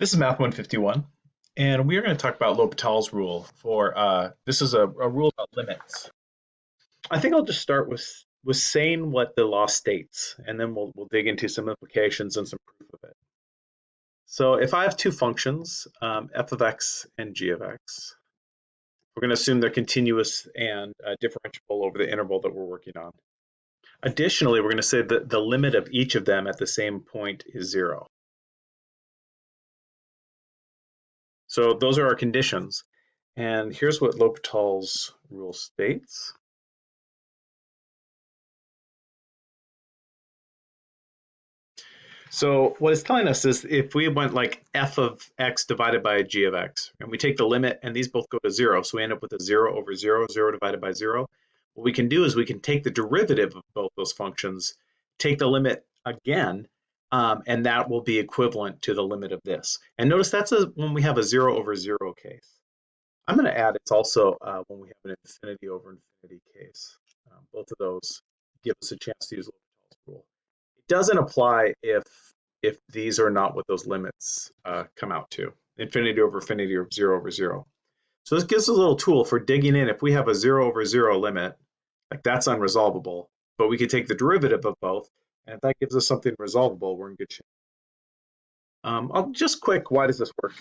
This is Math 151, and we are going to talk about L'Hopital's rule for, uh, this is a, a, rule about limits. I think I'll just start with, with saying what the law states, and then we'll, we'll dig into some implications and some proof of it. So if I have two functions, um, f of x and g of x, we're going to assume they're continuous and uh, differentiable over the interval that we're working on. Additionally, we're going to say that the limit of each of them at the same point is zero. So those are our conditions. And here's what L'Hopital's rule states. So what it's telling us is if we went like f of x divided by g of x, and we take the limit and these both go to zero, so we end up with a zero over zero, zero divided by zero. What we can do is we can take the derivative of both those functions, take the limit again, um, and that will be equivalent to the limit of this. And notice that's a, when we have a zero over zero case. I'm going to add it's also uh, when we have an infinity over infinity case. Um, both of those give us a chance to use L'Hopital's rule. It doesn't apply if if these are not what those limits uh, come out to. Infinity over infinity or zero over zero. So this gives us a little tool for digging in. If we have a zero over zero limit, like that's unresolvable, but we could take the derivative of both and if that gives us something resolvable, we're in good shape. Um, I'll just quick, why does this work?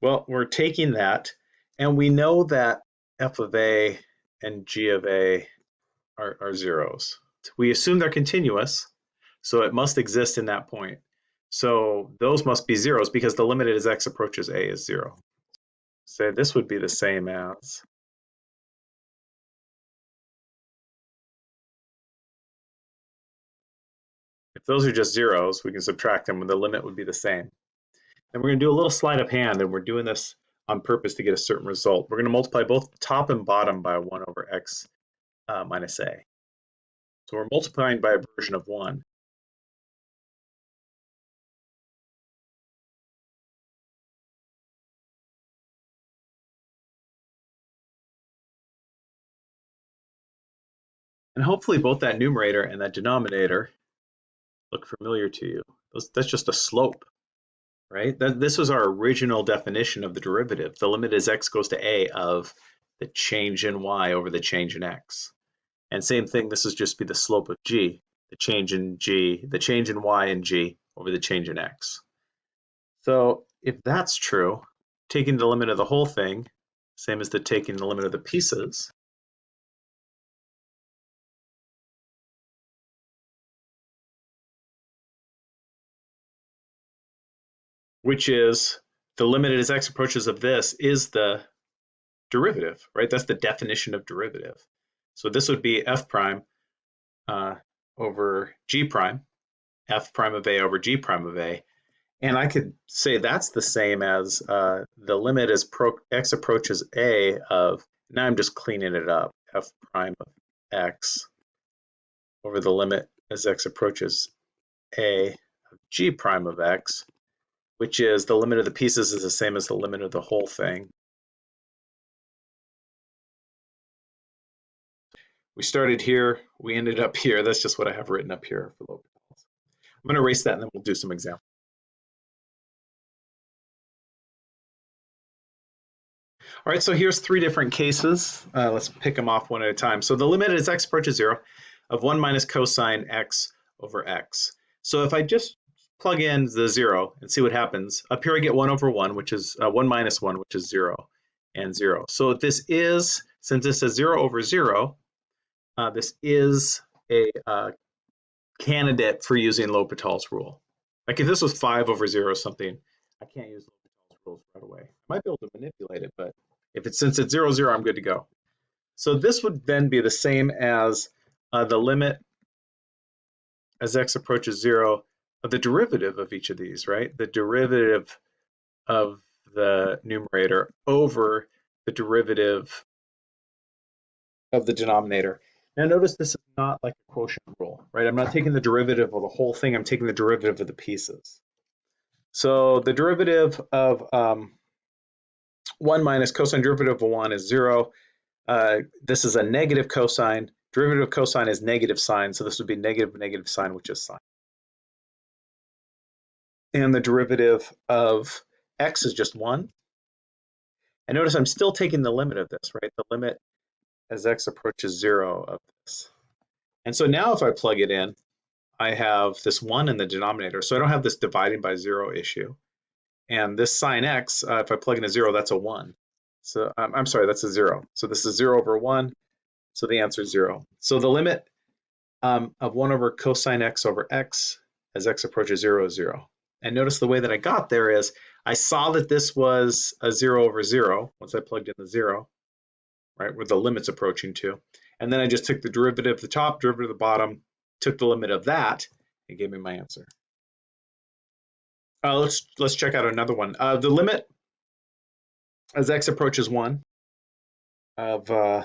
Well, we're taking that and we know that f of a and g of a are, are zeros. We assume they're continuous, so it must exist in that point. So those must be zeros because the limit as x approaches a is zero. So this would be the same as those are just zeros, we can subtract them and the limit would be the same. And we're going to do a little sleight of hand, and we're doing this on purpose to get a certain result. We're going to multiply both top and bottom by 1 over x uh, minus a. So we're multiplying by a version of 1. And hopefully both that numerator and that denominator look familiar to you. That's just a slope, right? This was our original definition of the derivative. The limit as x goes to a of the change in y over the change in x. And same thing, this is just be the slope of g, the change in g, the change in y and g over the change in x. So if that's true, taking the limit of the whole thing, same as the taking the limit of the pieces, which is the limit as x approaches of this is the derivative, right? That's the definition of derivative. So this would be f prime uh, over g prime, f prime of a over g prime of a. And I could say that's the same as uh, the limit as x approaches a of, now I'm just cleaning it up, f prime of x over the limit as x approaches a of g prime of x which is the limit of the pieces is the same as the limit of the whole thing. We started here, we ended up here. That's just what I have written up here for L'Hopital's. I'm going to erase that and then we'll do some examples. All right, so here's three different cases. Uh, let's pick them off one at a time. So the limit as x approaches zero of one minus cosine x over x. So if I just plug in the zero and see what happens. Up here I get one over one, which is uh, one minus one, which is zero and zero. So this is, since this is zero over zero, uh, this is a uh, candidate for using L'Hopital's rule. Like if this was five over zero or something, I can't use L'Hopital's rules right away. I might be able to manipulate it, but if it's since it's zero zero, I'm good to go. So this would then be the same as uh, the limit as x approaches zero the derivative of each of these, right? The derivative of the numerator over the derivative of the denominator. Now notice this is not like a quotient rule, right? I'm not taking the derivative of the whole thing, I'm taking the derivative of the pieces. So the derivative of um, 1 minus cosine derivative of 1 is 0. Uh, this is a negative cosine. Derivative of cosine is negative sine, so this would be negative negative sine, which is sine. And the derivative of x is just 1. And notice I'm still taking the limit of this, right? The limit as x approaches 0 of this. And so now if I plug it in, I have this 1 in the denominator, so I don't have this dividing by 0 issue. And this sine x, uh, if I plug in a 0, that's a 1. So um, I'm sorry, that's a 0. So this is 0 over 1, so the answer is 0. So the limit um, of 1 over cosine x over x as x approaches 0 is 0. And notice the way that I got there is I saw that this was a 0 over 0 once I plugged in the 0, right, where the limit's approaching to. And then I just took the derivative of the top, derivative of the bottom, took the limit of that, and gave me my answer. Uh, let's let's check out another one. Uh, the limit as x approaches 1 of uh,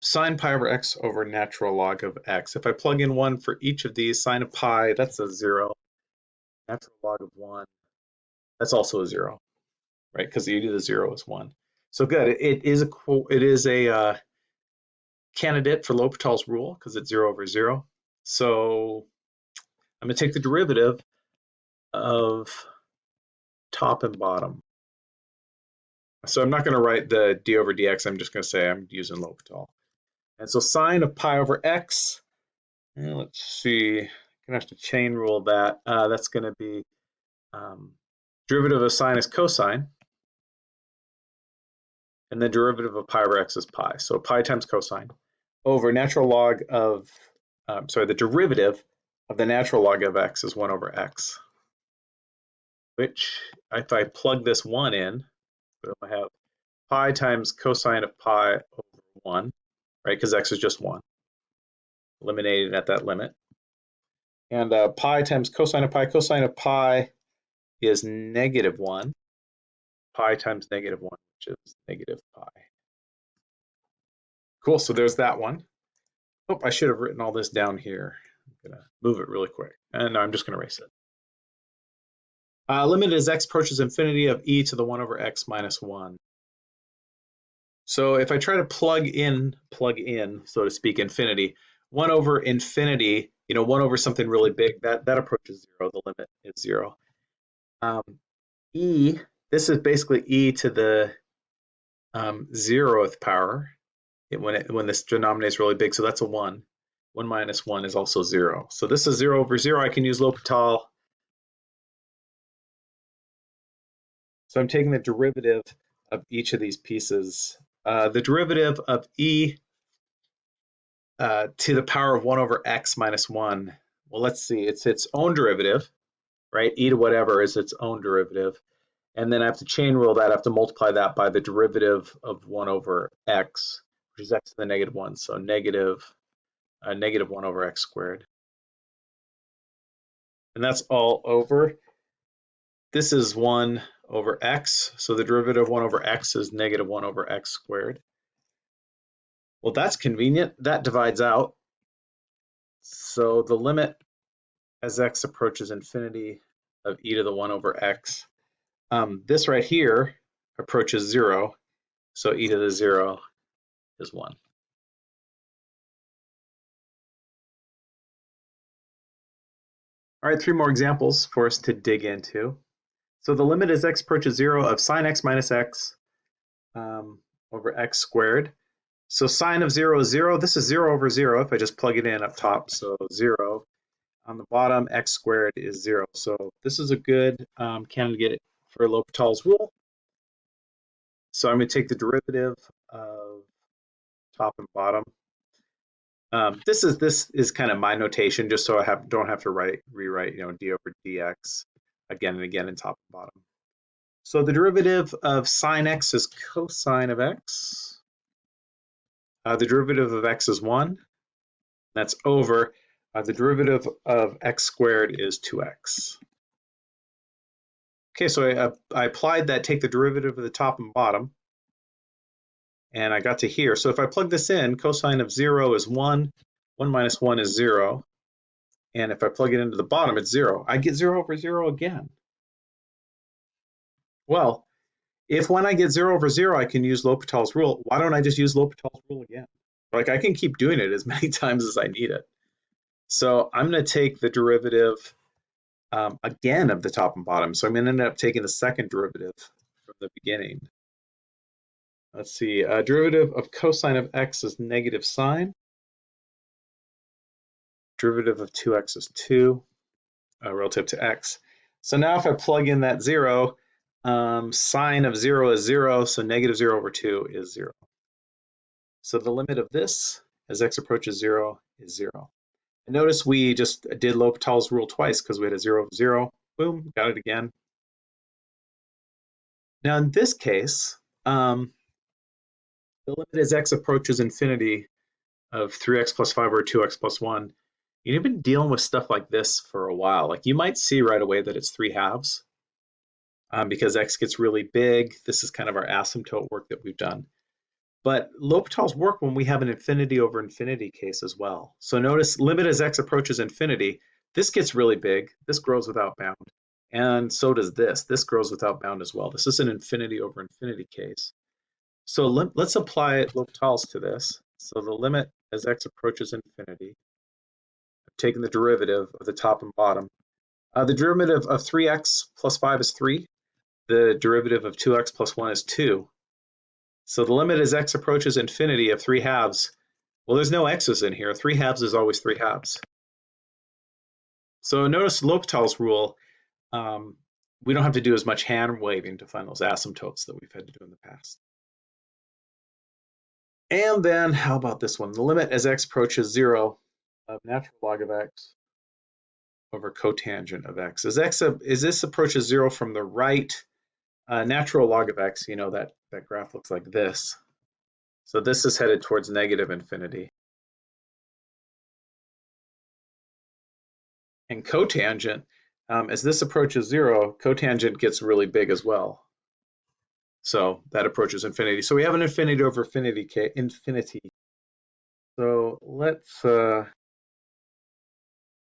sine pi over x over natural log of x. If I plug in 1 for each of these, sine of pi, that's a 0 natural log of 1, that's also a 0, right? Because the e to the 0 is 1. So good. It, is a it is a uh, candidate for L'Hopital's rule because it's 0 over 0. So I'm going to take the derivative of top and bottom. So I'm not going to write the d over dx. I'm just going to say I'm using L'Hopital. And so sine of pi over x, let's see, gonna have to chain rule that. Uh, that's going to be um, derivative of sine is cosine, and the derivative of pi over x is pi. So pi times cosine over natural log of, um, sorry, the derivative of the natural log of x is 1 over x, which if I plug this 1 in, I have pi times cosine of pi over 1, right, because x is just 1, eliminated at that limit. And uh, pi times cosine of pi, cosine of pi is negative 1. Pi times negative 1, which is negative pi. Cool, so there's that one. Oh, I should have written all this down here. I'm to move it really quick. And I'm just going to erase it. Uh, limit as x approaches infinity of e to the 1 over x minus 1. So if I try to plug in, plug in, so to speak, infinity, 1 over infinity you know, one over something really big, that, that approaches zero, the limit is zero. Um, e, this is basically e to the um, zeroth power it, when, it, when this denominator is really big, so that's a one. One minus one is also zero. So this is zero over zero, I can use L'Hopital. So I'm taking the derivative of each of these pieces. Uh, the derivative of e uh, to the power of 1 over x minus 1. Well, let's see. It's its own derivative, right? e to whatever is its own derivative. And then I have to chain rule that. I have to multiply that by the derivative of 1 over x, which is x to the negative 1. So negative, uh, negative 1 over x squared. And that's all over. This is 1 over x. So the derivative of 1 over x is negative 1 over x squared. Well, that's convenient. That divides out. So the limit as x approaches infinity of e to the 1 over x, um, this right here approaches 0. So e to the 0 is 1. All right, three more examples for us to dig into. So the limit as x approaches 0 of sine x minus x um, over x squared. So sine of 0 is 0. This is 0 over 0 if I just plug it in up top. So 0. On the bottom, x squared is 0. So this is a good um, candidate for L'Hopital's rule. So I'm going to take the derivative of top and bottom. Um, this is this is kind of my notation, just so I have don't have to write rewrite you know d over dx again and again in top and bottom. So the derivative of sine x is cosine of x. Uh, the derivative of x is 1. That's over. Uh, the derivative of x squared is 2x. Okay, so I, uh, I applied that, take the derivative of the top and bottom, and I got to here. So if I plug this in, cosine of 0 is 1, 1 minus 1 is 0, and if I plug it into the bottom, it's 0. I get 0 over 0 again. Well, if when I get 0 over 0, I can use L'Hopital's rule, why don't I just use L'Hopital's rule again? Like I can keep doing it as many times as I need it. So I'm going to take the derivative um, again of the top and bottom. So I'm going to end up taking the second derivative from the beginning. Let's see, uh, derivative of cosine of x is negative sine. Derivative of 2x is 2 uh, relative to x. So now if I plug in that 0, um, sine of 0 is 0, so negative 0 over 2 is 0. So the limit of this as x approaches 0 is 0. And notice we just did L'Hopital's rule twice because we had a 0 of 0. Boom, got it again. Now in this case, um, the limit as x approaches infinity of 3x plus 5 or 2x plus 1, you've been dealing with stuff like this for a while. Like you might see right away that it's 3 halves um, because x gets really big. This is kind of our asymptote work that we've done. But L'Hopital's work when we have an infinity over infinity case as well. So notice limit as x approaches infinity, this gets really big, this grows without bound. And so does this, this grows without bound as well. This is an infinity over infinity case. So let, us apply L'Hopital's to this. So the limit as x approaches infinity, I've taken the derivative of the top and bottom. Uh, the derivative of 3x plus 5 is 3. The derivative of 2x plus 1 is 2. So the limit as x approaches infinity of 3 halves, well, there's no x's in here. 3 halves is always 3 halves. So notice L'Hopital's rule, um, we don't have to do as much hand waving to find those asymptotes that we've had to do in the past. And then how about this one? The limit as x approaches zero of natural log of x over cotangent of x. As x as this approaches zero from the right, uh, natural log of x, you know, that, that graph looks like this. So this is headed towards negative infinity. And cotangent, um, as this approaches zero, cotangent gets really big as well. So that approaches infinity. So we have an infinity over infinity, infinity. So let's uh,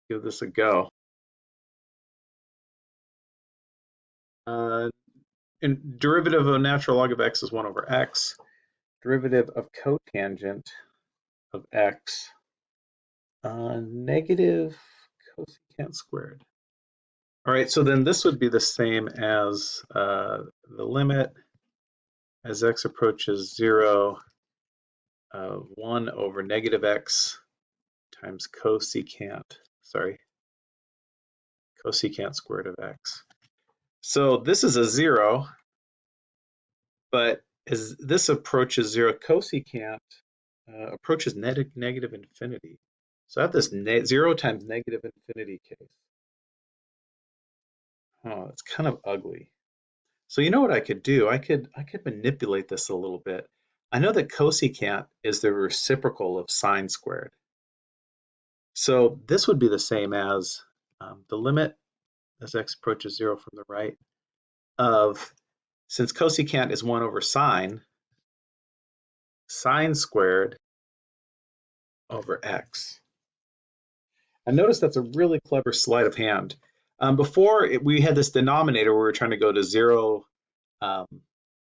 give this a go. Uh, and derivative of natural log of x is 1 over x. Derivative of cotangent of x, uh, negative cosecant squared. All right, so then this would be the same as uh, the limit as x approaches 0, uh, 1 over negative x times cosecant, sorry, cosecant squared of x. So this is a 0, but as this approaches 0, cosecant uh, approaches negative infinity. So I have this 0 times negative infinity case. Oh, it's kind of ugly. So you know what I could do? I could I could manipulate this a little bit. I know that cosecant is the reciprocal of sine squared. So this would be the same as um, the limit as x approaches zero from the right of, since cosecant is one over sine, sine squared over x. And notice that's a really clever sleight of hand. Um, before it, we had this denominator where we were trying to go to zero, um,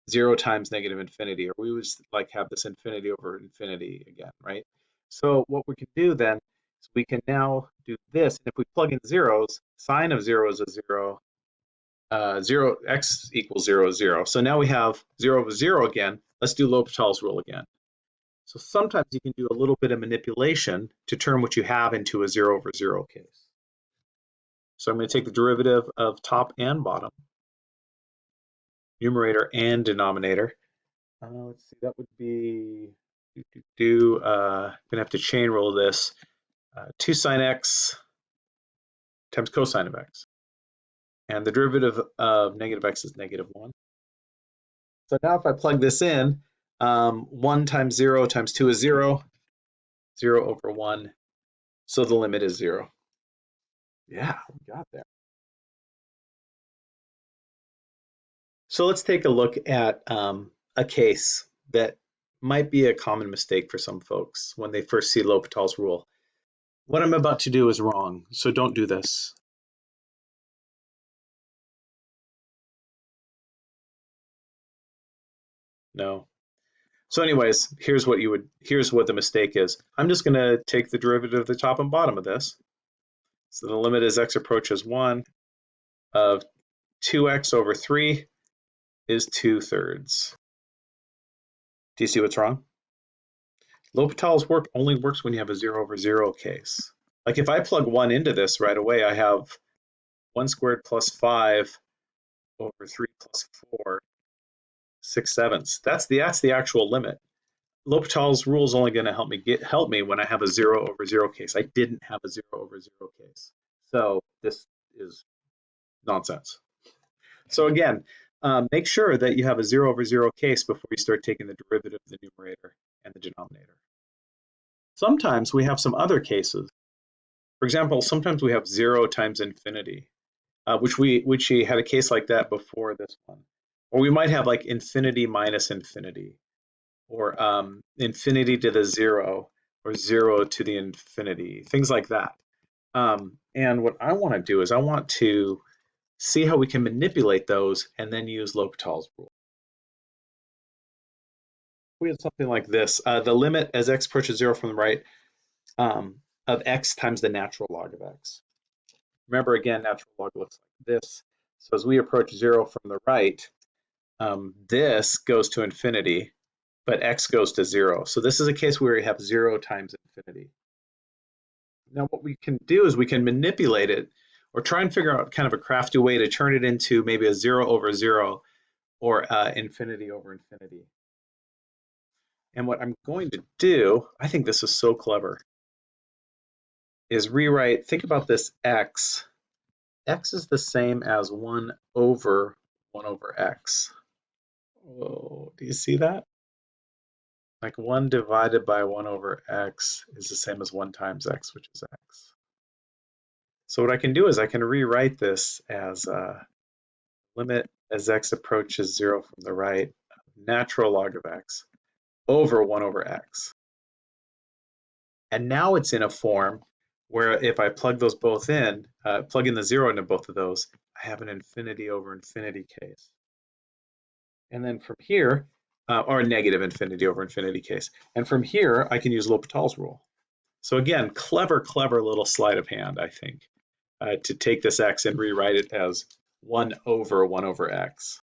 zero times negative infinity, or we would like have this infinity over infinity again, right? So what we can do then is we can now do this. And if we plug in zeros, sine of zero is a zero, uh, zero x equals zero zero. So now we have zero over zero again. Let's do L'Hopital's rule again. So sometimes you can do a little bit of manipulation to turn what you have into a zero over zero case. So I'm going to take the derivative of top and bottom, numerator and denominator. Uh, let's see, that would be, do, do, do uh, I'm going to have to chain rule this. Uh, 2 sine x times cosine of x. And the derivative of negative x is negative 1. So now if I plug this in, um, 1 times 0 times 2 is 0, 0 over 1, so the limit is 0. Yeah, we got there. So let's take a look at um, a case that might be a common mistake for some folks when they first see L'Hopital's rule. What I'm about to do is wrong, so don't do this. No. So anyways, here's what you would, here's what the mistake is. I'm just gonna take the derivative of the top and bottom of this. So the limit as x approaches one of 2x over 3 is 2 thirds. Do you see what's wrong? L'Hopital's work only works when you have a 0 over 0 case. Like if I plug 1 into this right away, I have 1 squared plus 5 over 3 plus 4, 6 sevenths. That's the, that's the actual limit. L'Hopital's rule is only going to help me get help me when I have a 0 over 0 case. I didn't have a 0 over 0 case. So this is nonsense. So again, um, make sure that you have a zero over zero case before you start taking the derivative of the numerator and the denominator. Sometimes we have some other cases. For example, sometimes we have zero times infinity, uh, which we which we had a case like that before this one. Or we might have like infinity minus infinity, or um, infinity to the zero, or zero to the infinity, things like that. Um, and what I want to do is I want to see how we can manipulate those and then use L'Hopital's rule. We have something like this. Uh, the limit as x approaches zero from the right um, of x times the natural log of x. Remember again, natural log looks like this. So as we approach zero from the right, um, this goes to infinity, but x goes to zero. So this is a case where we have zero times infinity. Now what we can do is we can manipulate it or try and figure out kind of a crafty way to turn it into maybe a zero over zero or uh, infinity over infinity. And what I'm going to do, I think this is so clever, is rewrite, think about this x. x is the same as 1 over 1 over x. Oh, do you see that? Like 1 divided by 1 over x is the same as 1 times x, which is x. So what I can do is I can rewrite this as a limit as x approaches zero from the right, natural log of x over one over x. And now it's in a form where if I plug those both in, uh, plug in the zero into both of those, I have an infinity over infinity case. And then from here, uh, or a negative infinity over infinity case. And from here, I can use L'Hopital's rule. So again, clever, clever little sleight of hand, I think uh, to take this x and rewrite it as 1 over 1 over x.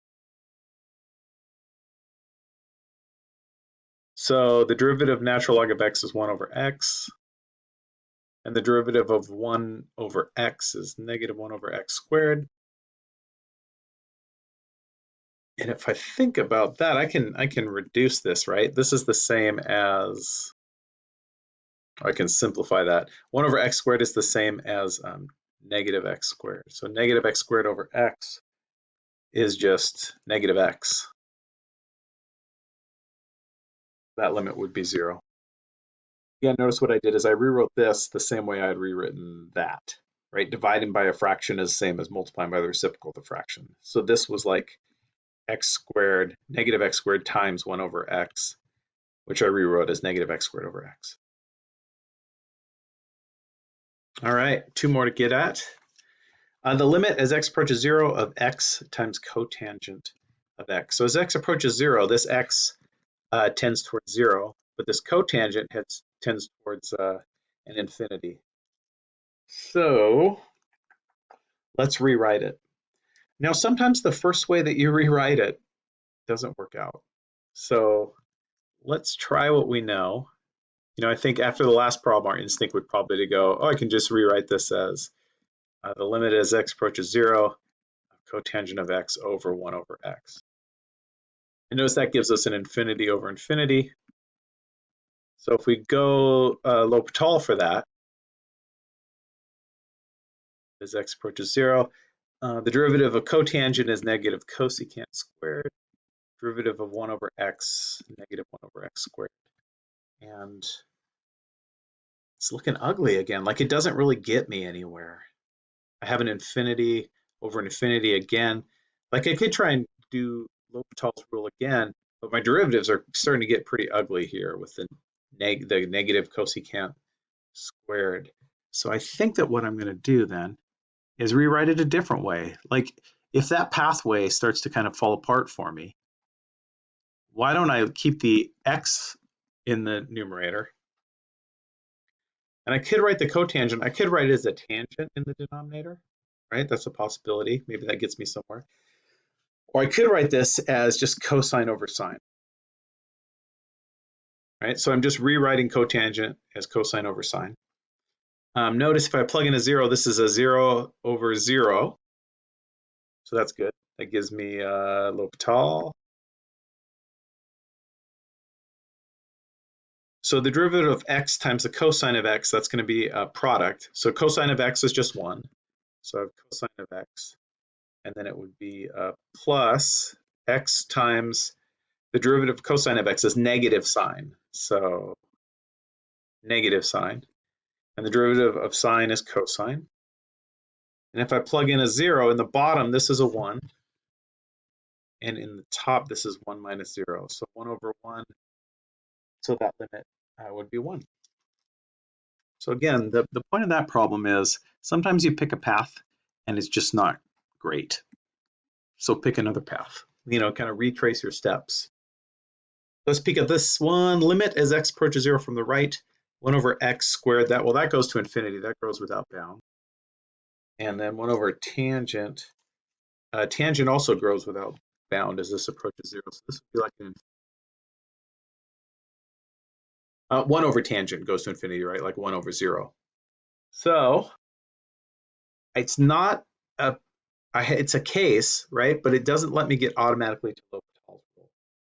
So the derivative of natural log of x is 1 over x, and the derivative of 1 over x is negative 1 over x squared. And if I think about that, I can I can reduce this, right? This is the same as, I can simplify that. 1 over x squared is the same as um, negative x squared. So negative x squared over x is just negative x. That limit would be zero. Again, notice what I did is I rewrote this the same way I had rewritten that, right? Dividing by a fraction is the same as multiplying by the reciprocal of the fraction. So this was like x squared, negative x squared times 1 over x, which I rewrote as negative x squared over x. All right, two more to get at. Uh, the limit as x approaches zero of x times cotangent of x. So as x approaches zero, this x uh, tends towards zero, but this cotangent heads, tends towards uh, an infinity. So let's rewrite it. Now, sometimes the first way that you rewrite it doesn't work out. So let's try what we know. You know, I think after the last problem, our instinct would probably to go, oh, I can just rewrite this as uh, the limit as x approaches zero, cotangent of x over one over x. And notice that gives us an infinity over infinity. So if we go uh, L'Hopital for that, as x approaches zero, uh, the derivative of cotangent is negative cosecant squared. Derivative of 1 over x, negative 1 over x squared. And it's looking ugly again. Like it doesn't really get me anywhere. I have an infinity over an infinity again. Like I could try and do L'Hopital's rule again, but my derivatives are starting to get pretty ugly here with the, neg the negative cosecant squared. So I think that what I'm going to do then is rewrite it a different way. Like if that pathway starts to kind of fall apart for me, why don't I keep the x in the numerator? And I could write the cotangent. I could write it as a tangent in the denominator, right? That's a possibility. Maybe that gets me somewhere. Or I could write this as just cosine over sine. Right, so I'm just rewriting cotangent as cosine over sine. Um, notice if I plug in a zero, this is a zero over zero. So that's good. That gives me uh, L'Hopital. So the derivative of x times the cosine of x, that's going to be a product. So cosine of x is just 1. So I have cosine of x. And then it would be uh, plus x times the derivative of cosine of x is negative sine. So negative sine. And the derivative of sine is cosine. And if I plug in a 0, in the bottom, this is a 1. And in the top, this is 1 minus 0. So 1 over 1. So that limit uh, would be 1. So again, the, the point of that problem is sometimes you pick a path and it's just not great. So pick another path, you know, kind of retrace your steps. Let's pick up this one, limit as x approaches zero from the right, one over x squared, that, well, that goes to infinity, that goes without bound. And then one over tangent, uh, tangent also grows without bound as this approaches zero. So this would be like an uh, 1 over tangent goes to infinity, right? Like 1 over 0. So it's not a, it's a case, right? But it doesn't let me get automatically to L'Hopital's rule.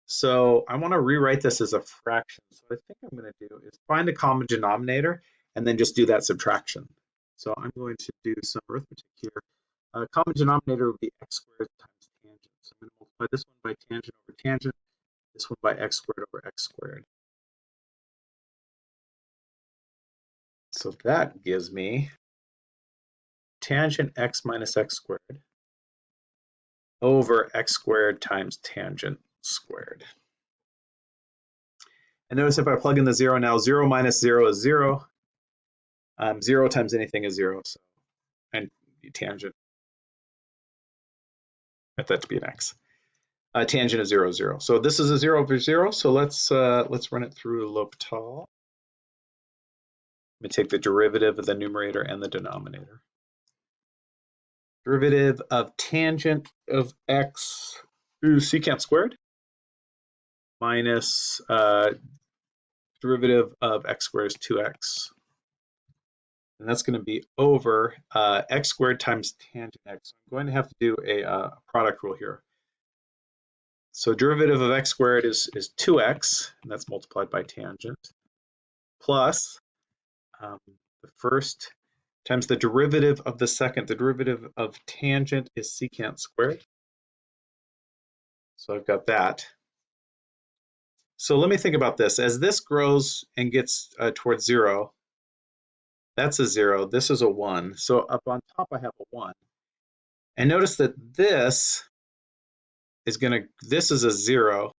So I want to rewrite this as a fraction. So I think I'm going to do is find a common denominator and then just do that subtraction. So I'm going to do some arithmetic here. Uh, common denominator would be x squared times tangent. So I'm going to multiply this one by tangent over tangent, this one by x squared over x squared. So that gives me tangent x minus x squared over x squared times tangent squared. And notice if I plug in the zero now, zero minus zero is zero. Um, zero times anything is zero, so and tangent, Let that to be an x. Uh, tangent of zero, zero. So this is a zero over zero. So let's uh, let's run it through L'Hopital. Let me take the derivative of the numerator and the denominator. Derivative of tangent of x, ooh, secant squared, minus uh, derivative of x squared is 2x. And that's going to be over uh, x squared times tangent x. I'm going to have to do a uh, product rule here. So derivative of x squared is, is 2x, and that's multiplied by tangent, plus um, the first times the derivative of the second. The derivative of tangent is secant squared. So I've got that. So let me think about this. As this grows and gets uh, towards zero, that's a zero, this is a one. So up on top I have a one. And notice that this is gonna, this is a zero,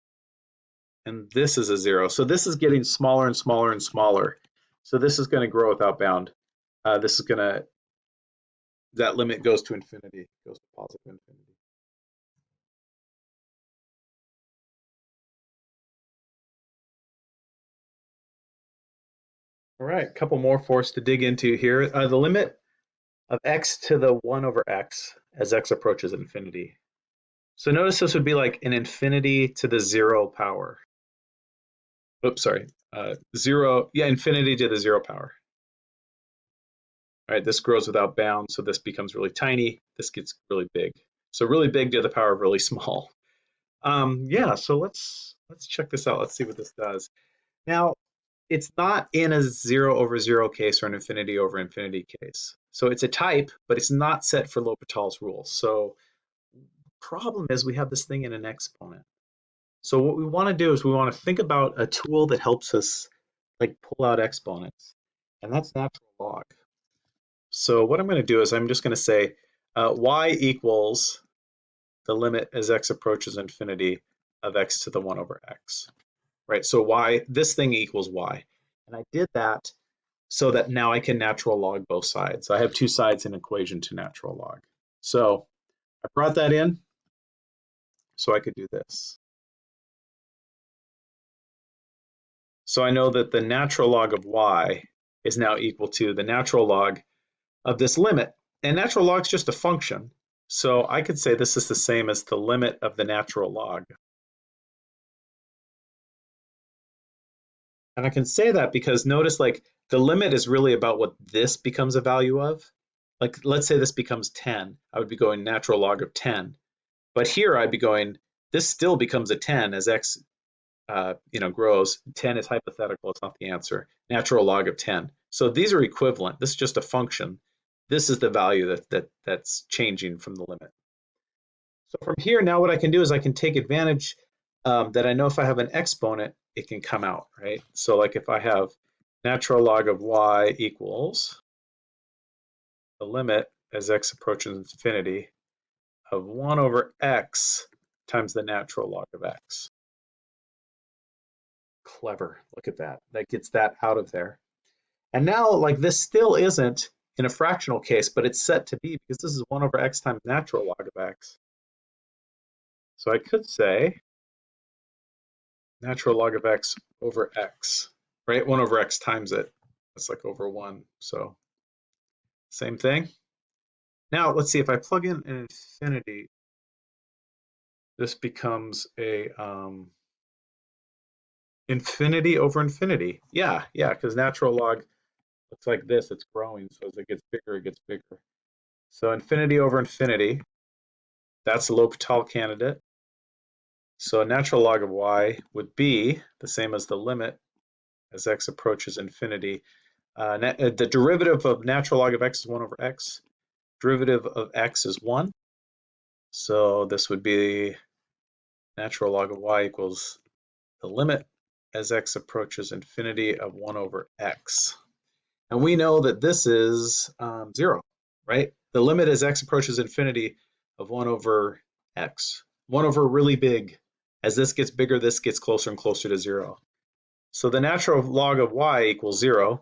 and this is a zero. So this is getting smaller and smaller and smaller. So this is going to grow without bound. Uh, this is going to, that limit goes to infinity, goes to positive infinity. All right, a couple more for us to dig into here. Uh, the limit of x to the 1 over x as x approaches infinity. So notice this would be like an infinity to the 0 power. Oops, sorry uh, zero, yeah, infinity to the zero power. All right, this grows without bounds, so this becomes really tiny. This gets really big. So really big to the power of really small. Um, yeah, so let's let's check this out. Let's see what this does. Now, it's not in a zero over zero case or an infinity over infinity case. So it's a type, but it's not set for L'Hopital's rule. So problem is we have this thing in an exponent. So what we want to do is we want to think about a tool that helps us like pull out exponents, and that's natural log. So what I'm going to do is I'm just going to say uh, y equals the limit as x approaches infinity of x to the 1 over x. Right, so y, this thing equals y. And I did that so that now I can natural log both sides. I have two sides in equation to natural log. So I brought that in so I could do this. So I know that the natural log of y is now equal to the natural log of this limit. And natural log is just a function. So I could say this is the same as the limit of the natural log. And I can say that because notice like the limit is really about what this becomes a value of. Like let's say this becomes 10, I would be going natural log of 10. But here I'd be going, this still becomes a 10 as x uh, you know, grows. 10 is hypothetical, it's not the answer. Natural log of 10. So these are equivalent. This is just a function. This is the value that, that that's changing from the limit. So from here, now what I can do is I can take advantage um, that I know if I have an exponent, it can come out, right? So like if I have natural log of y equals the limit as x approaches infinity of 1 over x times the natural log of x. Clever, look at that. That gets that out of there. And now like this still isn't in a fractional case, but it's set to be because this is 1 over x times natural log of x. So I could say natural log of x over x, right? 1 over x times it. That's like over 1. So same thing. Now let's see if I plug in an infinity, this becomes a um, infinity over infinity. Yeah, yeah, because natural log looks like this, it's growing. So as it gets bigger, it gets bigger. So infinity over infinity, that's the L'Hopital candidate. So a natural log of y would be the same as the limit as x approaches infinity. Uh, uh the derivative of natural log of x is 1 over x. Derivative of x is 1. So this would be natural log of y equals the limit as x approaches infinity of 1 over x. And we know that this is um, 0, right? The limit as x approaches infinity of 1 over x. 1 over really big. As this gets bigger, this gets closer and closer to 0. So the natural log of y equals 0.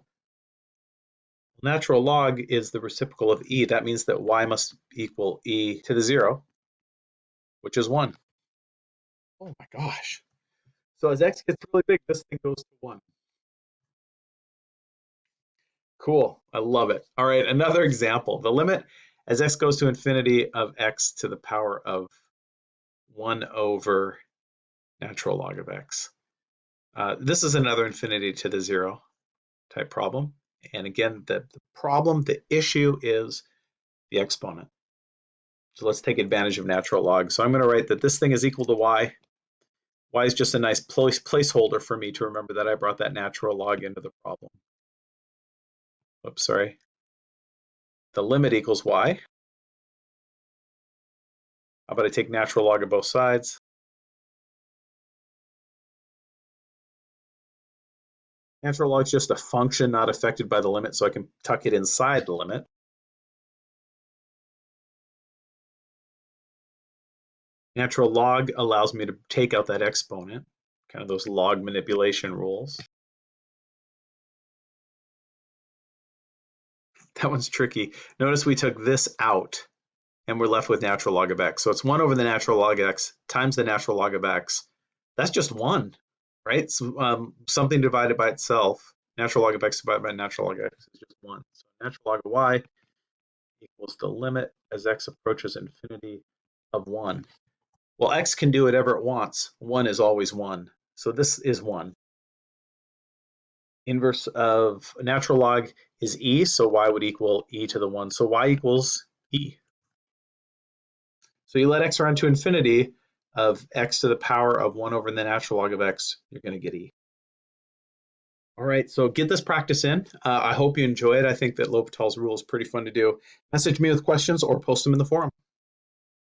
Natural log is the reciprocal of e. That means that y must equal e to the 0, which is 1. Oh my gosh. So as x gets really big, this thing goes to 1. Cool, I love it. All right, another example. The limit as x goes to infinity of x to the power of 1 over natural log of x. Uh, this is another infinity to the 0 type problem. And again, the, the problem, the issue is the exponent. So let's take advantage of natural log. So I'm going to write that this thing is equal to y y is just a nice place, placeholder for me to remember that I brought that natural log into the problem. Oops, sorry. The limit equals y. How about I take natural log of both sides? Natural log is just a function not affected by the limit, so I can tuck it inside the limit. Natural log allows me to take out that exponent, kind of those log manipulation rules. That one's tricky. Notice we took this out and we're left with natural log of x. So it's 1 over the natural log of x times the natural log of x. That's just 1, right? So, um, something divided by itself, natural log of x divided by natural log of x is just 1. So natural log of y equals the limit as x approaches infinity of 1. Well, x can do whatever it wants. 1 is always 1. So this is 1. Inverse of natural log is e, so y would equal e to the 1. So y equals e. So you let x run to infinity of x to the power of 1 over the natural log of x, you're going to get e. All right, so get this practice in. Uh, I hope you enjoy it. I think that L'Hopital's rule is pretty fun to do. Message me with questions or post them in the forum.